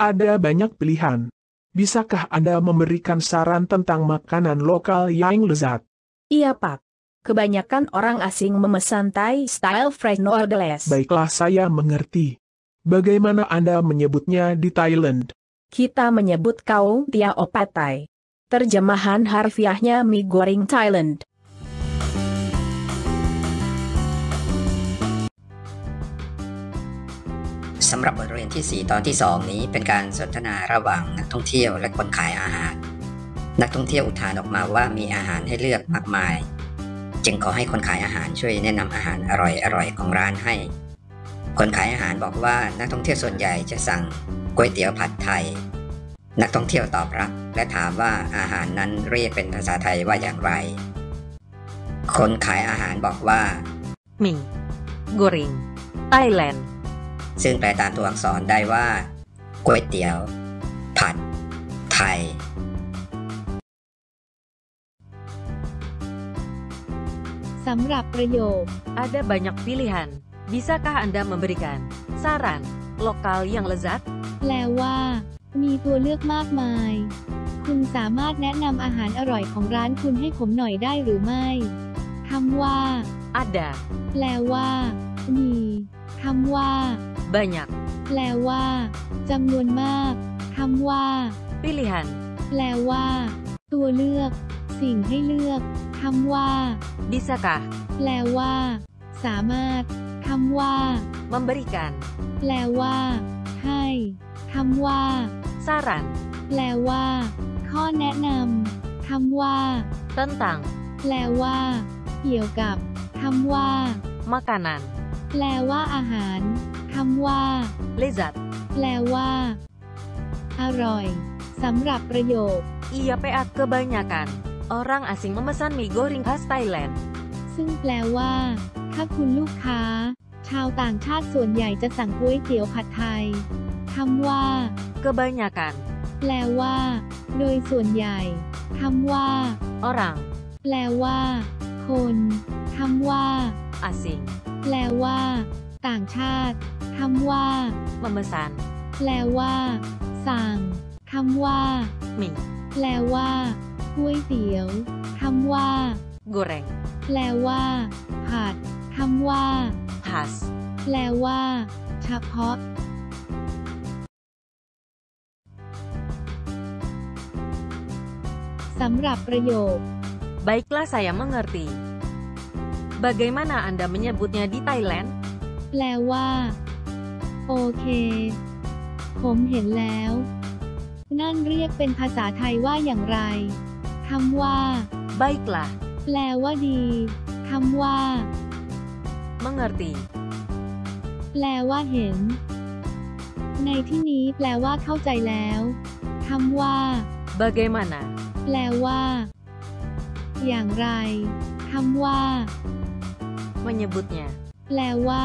Ada banyak pilihan. Bisakah Anda memberikan saran tentang makanan lokal yang lezat? Iya Pak. Kebanyakan orang asing memesan Thai style fresh noodles. Baiklah saya mengerti. Bagaimana Anda menyebutnya di Thailand? Kita menyebut kaung tiao patai. Terjemahan harfiahnya mie goreng Thailand. สำหรับบทเรียนที่ 4 ตอนที่ 2 นี้เป็นการสนทนาระหว่างนักท่องเที่ยวและคนขายอาหาร นักท่องเที่ยวอุทานออกมาว่ามีอาหารให้เลือกมากมาย จึงขอให้คนขายอาหารช่วยแนะนำอาหารอร่อยๆของร้านให้ คนขายอาหารบอกว่านักท่องเที่ยวส่วนใหญ่จะสั่งก๋วยเตี๋ยวผัดไทย นักท่องเที่ยวตอบรับและถามว่าอาหารนั้นเรียกเป็นภาษาไทยว่าอย่างไร คนขายอาหารบอกว่า mie goreng Thailand ซึ่งแปลตามตัวอักษรได้ว่าก๋วยเตี๋ยว ผัด ไทย สำหรับประโยค Ada banyak pilihan. Bisakah Anda memberikan saran lokal yang lezat? แปลว่า มีตัวเลือกมากมาย คุณสามารถแนะนำอาหารอร่อยของร้านคุณให้ผมหน่อยได้หรือไม่คำว่า Ada แปลว่า มีคำว่า banyak แปลว่าจำนวนมากคำว่า pilihan. แปลว่า ตัวเลือก สิ่งให้เลือกคำว่า Bisakah แปลว่า สามารถคำว่า memberikan แปลว่า ให้คำว่า saran แปลว่า ข้อแนะนำคำว่า tentang แปลว่า เกี่ยวกับคำว่า makanan แปลว่าอาหาร คำว่า lezat? แปลว่า อร่อย สำหรับประโยค Iya PA kebanyakan orang asing memesan mie goreng khas Thailand. ซึ่งแปลว่า ถ้าคุณลูกค้า ชาวต่างชาติส่วนใหญ่จะสั่งก๋วยเตี๋ยวผัดไทยคำว่า Kebanyakan แปลว่า โดยส่วนใหญ่คำว่า orang แปลว่า คนคำว่า asing แปลว่า ต่างชาติ คำว่า memesan แปลว่าสั่งคำว่า mie แปลว่าก๋วยเตี๋ยวคำว่า goreng แปลว่า ผัดคำว่า khas แปลว่า เฉพาะ สำหรับประโยค Baiklah saya mengerti. Bagaimana Anda menyebutnya di Thailand? แปลว่า โอเค ผมเห็นแล้ว นั่นเรียกเป็นภาษาไทยว่าอย่างไร คำว่า Baiklah, แปลว่าดี คำว่า mengerti. แปลว่าเห็น ในที่นี้แปลว่าเข้าใจแล้ว คำว่า Bagaimana? แปลว่า อย่างไร คำว่า Menyebutnya แปลว่า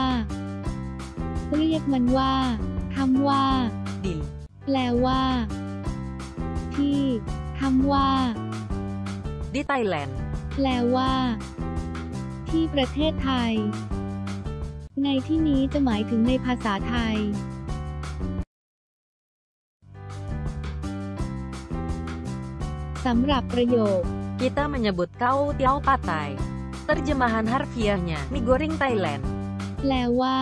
เรียกมันว่าคำว่า di แปลว่า ที่คำว่า di Thailand. แปลว่า ที่ประเทศไทย ในที่นี้จะหมายถึงในภาษาไทยสำหรับประโยค Kita menyebut kau tiao patai. Terjemahan harfiahnya mie goreng Thailand. แปลว่า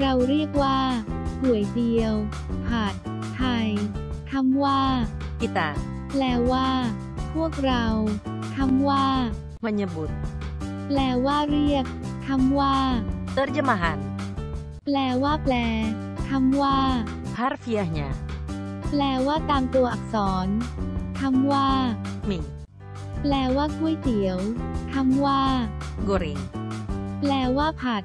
เราเรียกว่าก๋วยเตี๋ยวผัดไทยคำว่า Kita แปลว่า พวกเราคำว่า menyebut แปลว่าเรียกคำว่า terjemahan แปลว่าแปลคำว่า harfiahnya แปลว่าตามตัวอักษรคำว่า mie แปลว่าก๋วยเตี๋ยวคำว่า goreng แปลว่าผัด